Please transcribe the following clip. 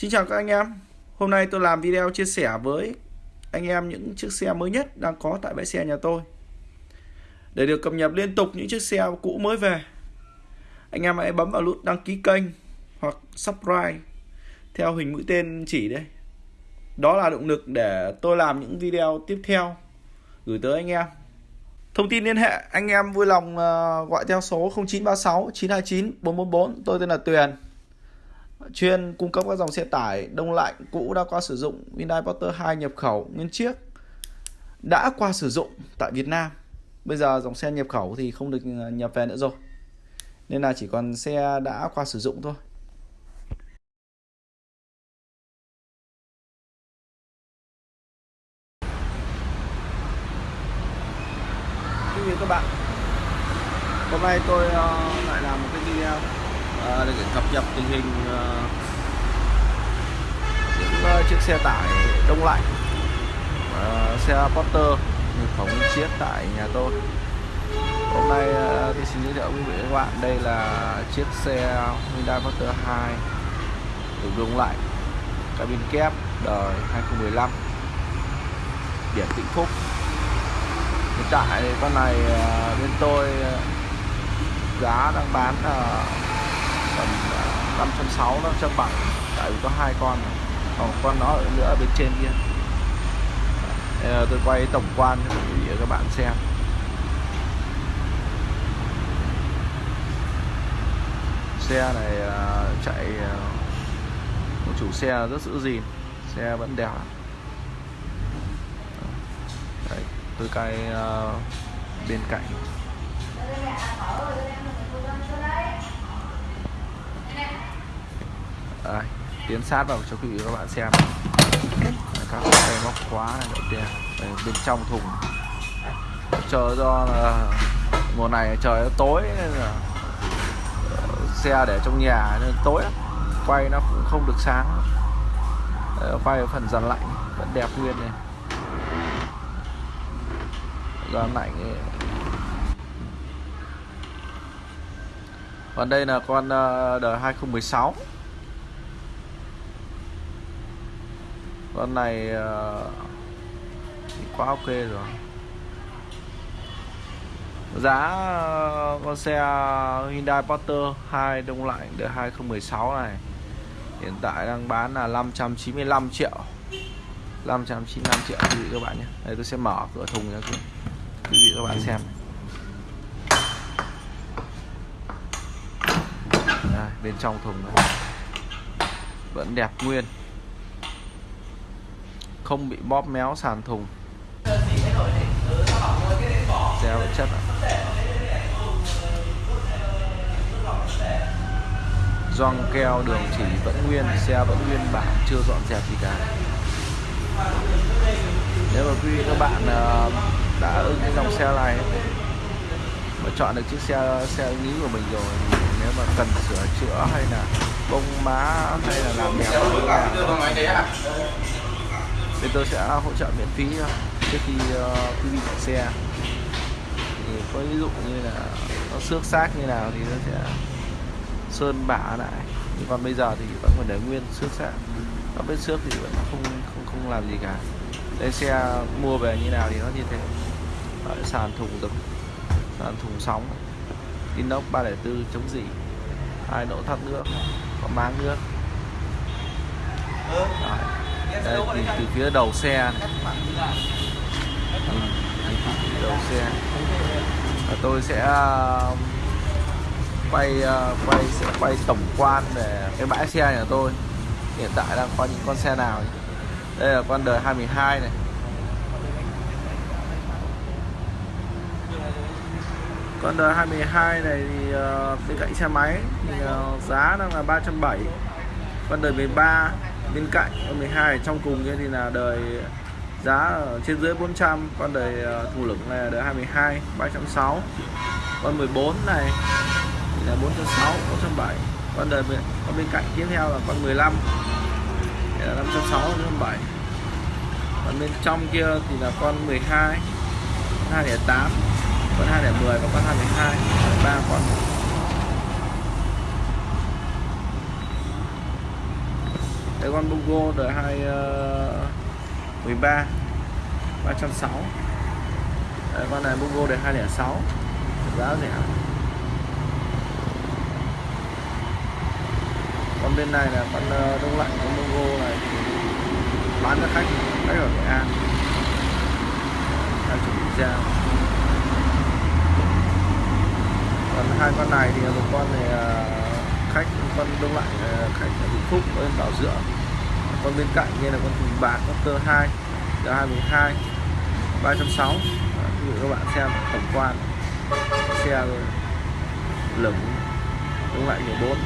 Xin chào các anh em. Hôm nay tôi làm video chia sẻ với anh em những chiếc xe mới nhất đang có tại bãi xe nhà tôi. Để được cập nhật liên tục những chiếc xe cũ mới về, Anh em hãy bấm vào nút đăng ký kênh hoặc subscribe theo hình mũi tên chỉ đây Đó là động lực để tôi làm những video tiếp theo gửi tới anh em. Thông tin liên hệ, anh em vui lòng ờ, gọi theo số 0936 929 444 tôi tên là Tuyền chuyên cung cấp các dòng xe tải đông lạnh cũ đã qua sử dụng Hyundai Porter 2 nhập khẩu nguyên chiếc đã qua sử dụng tại Việt Nam. Bây giờ dòng xe nhập khẩu thì không được ờ, nhập về nữa rồi. Nên là chỉ còn xe đã qua sử dụng thôi. Quý vị các bạn, hôm nay tôi ờ, lại làm một cái video để cập nhật tình hình ờ, những ờ, chiếc xe tải đông lạnh xe Porter được phóng chiếc tại nhà tôi. Hôm nay ờ, tôi xin giới thiệu quý vị các bạn, đây là chiếc xe Hyundai Porter 2 được đông lạnh, cabin kép đời 2015 biển Vĩnh Phúc. Hiện tại con này bên tôi giá đang bán tầm à, 560 570 tại vì có hai con còn con nó ở nữa ở bên trên kia. Đây à, tôi quay tổng quan cho các bạn xem. Xe này à, chạy một chủ xe rất giữ gìn xe vẫn đẹp. Đấy, tôi cay uh, bên cạnh. Đây, tiến sát vào cho quý vị các bạn xem. Các cái móc khóa này đầu đây, bên trong thùng. Chờ do là mùa này trời nó tối nên là ờ, xe để trong nhà nên tối quay nó cũng không được sáng. Ờ, quay ở phần dàn lạnh vẫn đẹp nguyên này. Dàn lạnh ấy. còn đây là con ờ, đời 2016 con này ờ, thì quá ok rồi. Giá ờ, con xe Hyundai Porter 2 đông lạnh đời 2016 này. Hiện tại đang bán là 595 triệu. 595 triệu quý vị các bạn nhé. Đây tôi sẽ mở cửa thùng cho quý vị các bạn xem. Đây, bên trong thùng này. Vẫn đẹp nguyên không bị bóp méo sàn thùng. Xe chất chất gioăng keo đường chỉ vẫn nguyên, xe vẫn nguyên bản chưa dọn dẹp gì cả. Nếu mà quý vị các bạn ờ, đã ưng cái dòng xe này, mà chọn được chiếc xe xe nghĩ ý của mình rồi thì nếu mà cần sửa chữa hay là bông má hay là làm đẹp bên tôi sẽ hỗ trợ miễn phí trước khi ờ, quý vị chạy xe. Thì có ví dụ như là nó xước xác như nào thì nó sẽ sơn bả lại. Nhưng còn bây giờ thì vẫn còn để nguyên xước xác. Nó vết xước thì vẫn không không không làm gì cả. Đây xe mua về như nào thì nó như thế. Đấy, sàn thùng dập sàn thùng sóng inox 304 chống dỉ hai độ thoát nước có máng nước. Đấy. Đây, nhìn từ phía đầu xe này. Ừ, nhìn, nhìn từ phía đầu xe. Và tôi sẽ um, quay uh, quay sẽ quay tổng quan về cái bãi xe nhà tôi. Hiện tại đang có những con xe nào đây là con đời 22 này. Con đời 22 này thì uh, bên cạnh xe máy thì uh, giá đang là 370 con đời 13 bên cạnh con 12 trong cùng kia thì là đời giá trên dưới 400 con đời ờ, thủ lửng này là đời 22 360 con 14 này thì là 406 407 con đời con bên cạnh tiếp theo là con 15 thì là 560 507 còn bên trong kia thì là con 12 con 208 con 210 và con 212 3 con đây con Bungo đời 2 uh, 13 360 đây, con này Bungo đời 206 giá rẻ. Con bên này là con uh, đông lạnh con Bungo này bán cho khách khách ở Nghệ An. Đang chuẩn bị ra còn hai con này thì một con này uh, khách, con đông lạnh ờ, khách ở Vĩnh Phúc, con Bảo Dưỡng con bên cạnh như là con thùng bạc, con cơ 2 là 212 360 ví dụ các bạn xem tổng quan. Xe lửng, đông lạnh 14